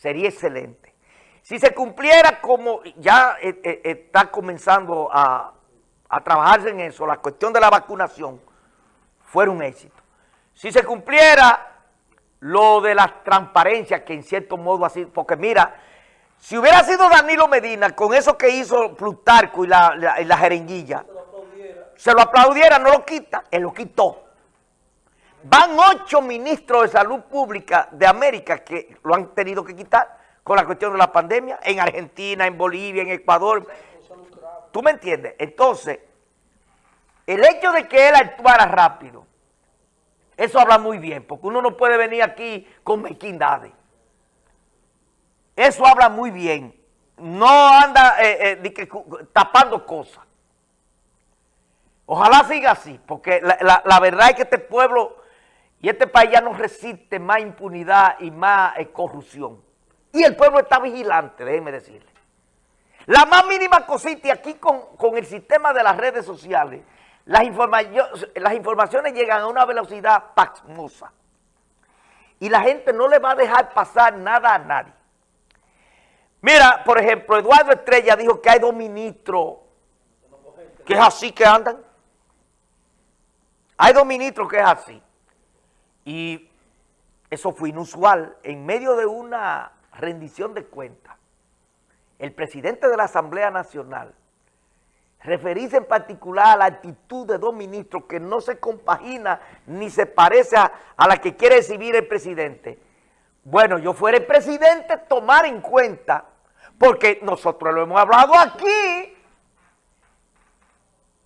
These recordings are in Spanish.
sería excelente. Si se cumpliera como ya eh, eh, está comenzando a, a trabajarse en eso, la cuestión de la vacunación, fuera un éxito. Si se cumpliera lo de la transparencia, que en cierto modo así, porque mira, si hubiera sido Danilo Medina con eso que hizo Plutarco y la, la, jeringuilla, se lo aplaudiera, no lo quita, él lo quitó. Van ocho ministros de salud pública de América que lo han tenido que quitar con la cuestión de la pandemia, en Argentina, en Bolivia, en Ecuador. ¿Tú me entiendes? Entonces, el hecho de que él actuara rápido, eso habla muy bien, porque uno no puede venir aquí con mezquindades. Eso habla muy bien. No anda eh, eh, tapando cosas. Ojalá siga así, porque la, verdad es que este pueblo y este país ya no resiste más impunidad y más eh, corrupción. Y el pueblo está vigilante, déjenme decirle. La más mínima cosita, y aquí con, con el sistema de las redes sociales, las, las informaciones llegan a una velocidad pasmosa. Y la gente no le va a dejar pasar nada a nadie. Mira, por ejemplo, Eduardo Estrella dijo que hay dos ministros que es así que andan. Hay dos ministros que es así. Y eso fue inusual. En medio de una rendición de cuentas, el presidente de la Asamblea Nacional referirse en particular a la actitud de dos ministros que no se compagina ni se parece a, la que quiere exhibir el presidente. Bueno, yo fuera el presidente, tomar en cuenta, porque nosotros lo hemos hablado aquí,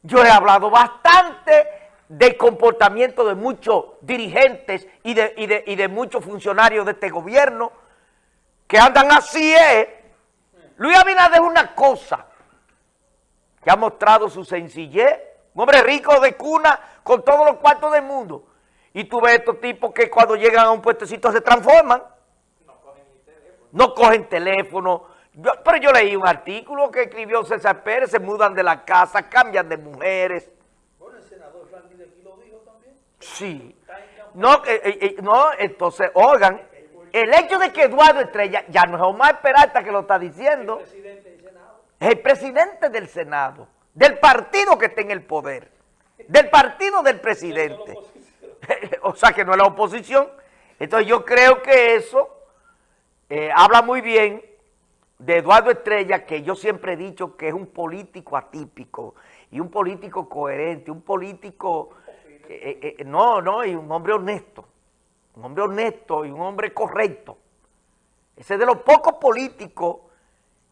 yo he hablado bastante del comportamiento de muchos dirigentes y de, y de muchos funcionarios de este gobierno que andan así, ¿eh? Luis Abinader es una cosa, que ha mostrado su sencillez, un hombre rico de cuna con todos los cuartos del mundo. Y tú ves estos tipos que cuando llegan a un puestecito se transforman. No cogen teléfono. No cogen teléfono. pero yo leí un artículo que escribió César Pérez, se mudan de la casa, cambian de mujeres. Bueno, el senador Franklin de aquí lo dijo también. Sí. No, eh, eh, eh, no, entonces, oigan, el hecho de que Eduardo Estrella, ya no es Omar Peralta que lo está diciendo el presidente del Senado, del partido que está en el poder, del partido del presidente. o sea que no es la oposición. Entonces yo creo que eso eh, habla muy bien de Eduardo Estrella, que yo siempre he dicho que es un político atípico y un político coherente, un político, eh, eh, no, no, y un hombre honesto, un hombre honesto y un hombre correcto. Ese es de los pocos políticos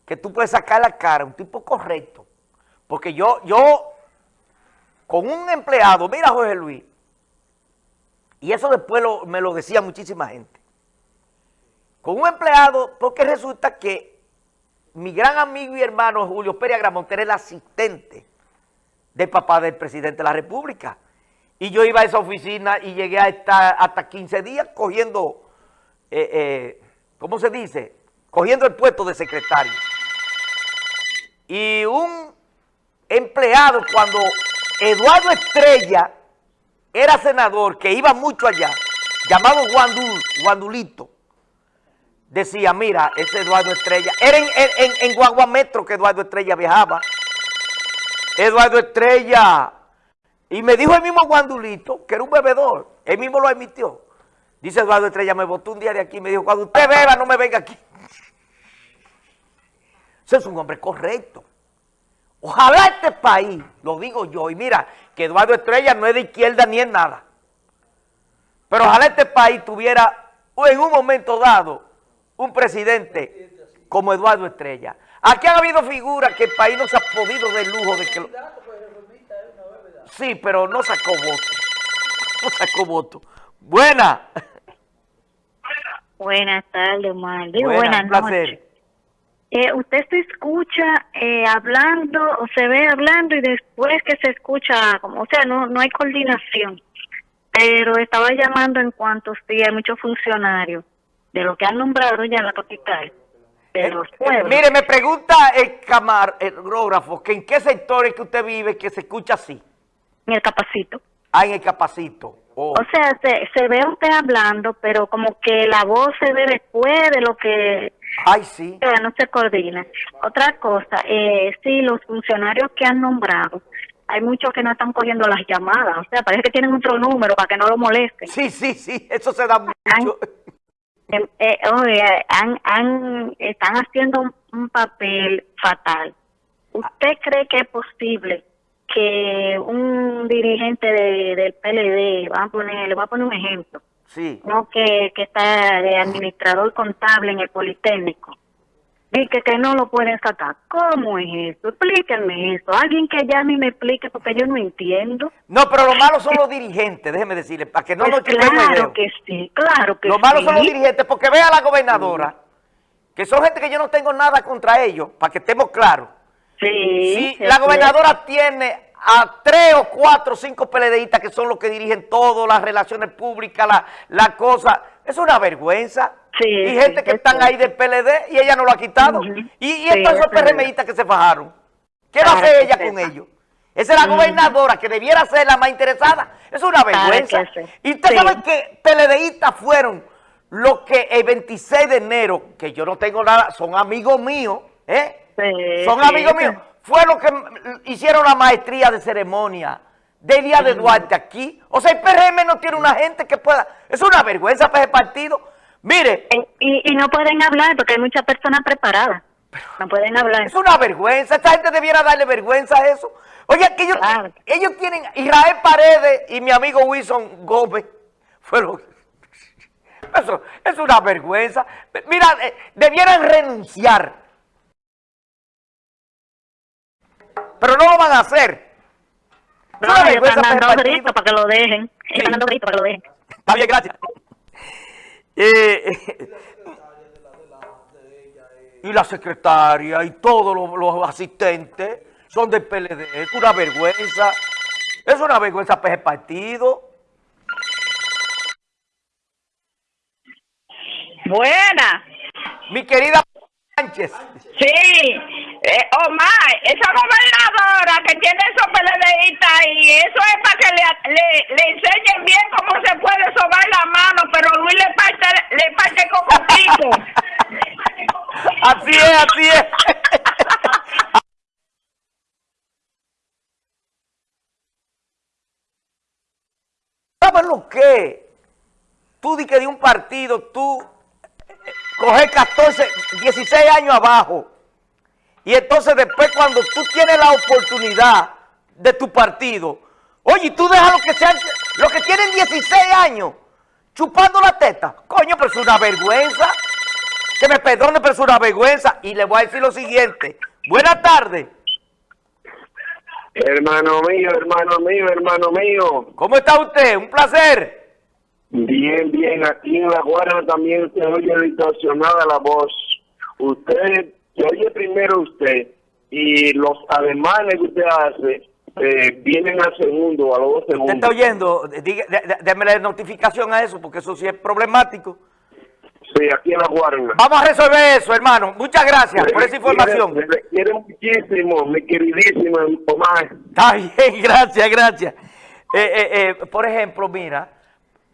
que tú puedes sacar la cara, un tipo correcto. Porque yo, yo, con un empleado, mira Jorge Luis, y eso después me lo decía muchísima gente, con un empleado, porque resulta que mi gran amigo y hermano Julio Pérez Agramonte era el asistente del papá del presidente de la República. Y yo iba a esa oficina y llegué a estar hasta 15 días cogiendo, eh, eh, ¿cómo se dice? Cogiendo el puesto de secretario. Y un empleado cuando Eduardo Estrella era senador, que iba mucho allá, llamado Guandul, Guandulito, decía, mira, ese Eduardo Estrella, era en, en, en Guaguametro que Eduardo Estrella viajaba, Eduardo Estrella, y me dijo el mismo Guandulito, que era un bebedor, él mismo lo emitió, dice Eduardo Estrella, me botó un de aquí y me dijo, cuando usted beba, no me venga aquí. Ese es un hombre correcto. Ojalá este país, lo digo yo, y mira, que Eduardo Estrella no es de izquierda ni es nada. Pero ojalá este país tuviera en un momento dado un presidente como Eduardo Estrella. Aquí han habido figuras que el país no se ha podido de lujo de que... Sí, pero no sacó voto. No sacó voto. Buena. Buenas tardes, Omar. buenas noches. Eh, usted se escucha eh, hablando o se ve hablando y después que se escucha, como, o sea, no, no hay coordinación. Pero estaba llamando en cuanto sí hay muchos funcionarios de lo que han nombrado ya en la capital. Pero eh, mire, me pregunta el camar, el grógrafo, que en qué sector es que usted vive que se escucha así. En el Capacito. Ah, en el Capacito. Oh. O sea, se, se ve usted hablando, pero como que la voz se ve después de lo que... Ay, sí. No se coordina. Otra cosa, eh, sí, los funcionarios que han nombrado, hay muchos que no están cogiendo las llamadas. O sea, parece que tienen otro número para que no lo molesten. Sí, sí, sí, eso se da mucho. Em, eh, han, han, están haciendo un papel fatal. ¿Usted cree que es posible que un dirigente de, del PLD, va a poner, le voy a poner un ejemplo, sí. no que, que está de administrador contable en el Politécnico, y que, no lo pueden sacar. ¿Cómo es eso? Explíquenme eso. Alguien que ya ni me explique porque yo no entiendo. No, pero lo malo son los dirigentes, déjeme decirle, para que no pues lo Claro que sí, claro que Lo malo son los dirigentes, porque vea a la gobernadora, que son gente que yo no tengo nada contra ellos, para que estemos claros. Sí. la gobernadora tiene a tres o cuatro o cinco PLDistas que son los que dirigen todo, las relaciones públicas, la, la cosa. Es una vergüenza. Sí, y gente que están ahí del PLD y ella no lo ha quitado. Y, y estos son PRMistas que se fajaron. ¿Qué va a hacer ella con ellos? Esa es la gobernadora que debiera ser la más interesada. Es una vergüenza. Y usted sabe que PLDistas fueron los que el 26 de enero, que yo no tengo nada, son amigos míos, ¿eh? Son amigos míos. Fue lo que hicieron la maestría de ceremonia de Día de Duarte aquí. O sea, el PRM no tiene una gente que pueda... Es una vergüenza para ese partido. Mire... Eh, y, no pueden hablar porque hay muchas personas preparadas. No pueden hablar. Es una vergüenza. Esta gente debiera darle vergüenza a eso. Oye, que ellos, ellos tienen... Israel Paredes y mi amigo Wilson Gómez fueron... Eso es una vergüenza. Mira, eh, debieran renunciar pero no lo van a hacer. No, están dando gritos para que lo dejen. Están dando gritos para que lo dejen. Está bien, gracias. Eh, y la secretaria y todos los, asistentes son del PLD. Es una vergüenza. Es una vergüenza para ese partido. Buena. Mi querida Sánchez. Sí. Eh, Omar, esa gobernadora que tiene esos PLDistas y eso es para que le, le, le, enseñen bien cómo se puede sobar la mano, pero Luis le parte, le parte cocotico. así es, así es. ¿Sabes lo que? Tú di que de un partido, tú coges 14, 16 años abajo y entonces después cuando tú tienes la oportunidad de tu partido, oye, tú dejas los que sean, los que tienen 16 años chupando la teta. Coño, pero es una vergüenza. Que me perdone, pero es una vergüenza. Y le voy a decir lo siguiente. Buenas tardes. Hermano mío, hermano mío, hermano mío. ¿Cómo está usted? Un placer. Bien, bien. Aquí en La Guardia también se oye distorsionada la voz. Usted que oye primero usted y los ademanes que usted hace eh, vienen al segundo, a los dos segundos. ¿Usted está oyendo? déme la notificación a eso, porque eso sí es problemático. Sí, aquí en la Guardia. Vamos a resolver eso, hermano. Muchas gracias por esa información. Me quiero muchísimo, mi queridísimo Omar. Está bien, gracias, gracias. Eh, eh, por ejemplo, mira...